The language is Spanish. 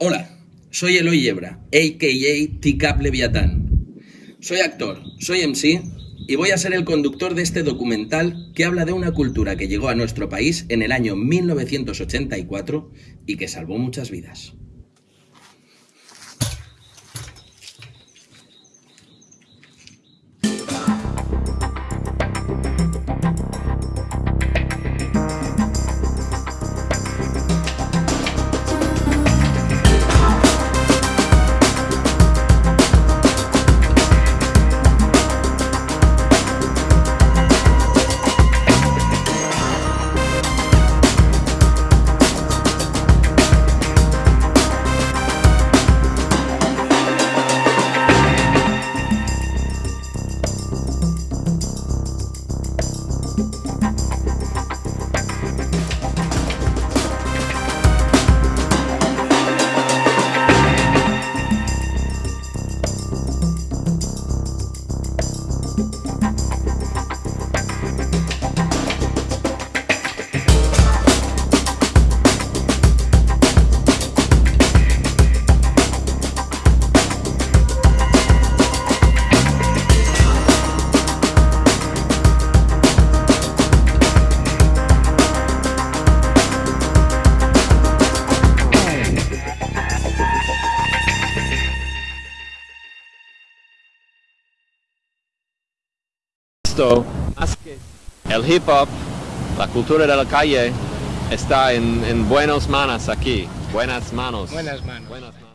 Hola, soy Eloy Yebra, a.k.a. Ticap Leviatán. Soy actor, soy MC y voy a ser el conductor de este documental que habla de una cultura que llegó a nuestro país en el año 1984 y que salvó muchas vidas. Esto, más que el hip hop, la cultura de la calle está en, en buenas manos aquí. Buenas manos. Buenas manos. Buenas manos.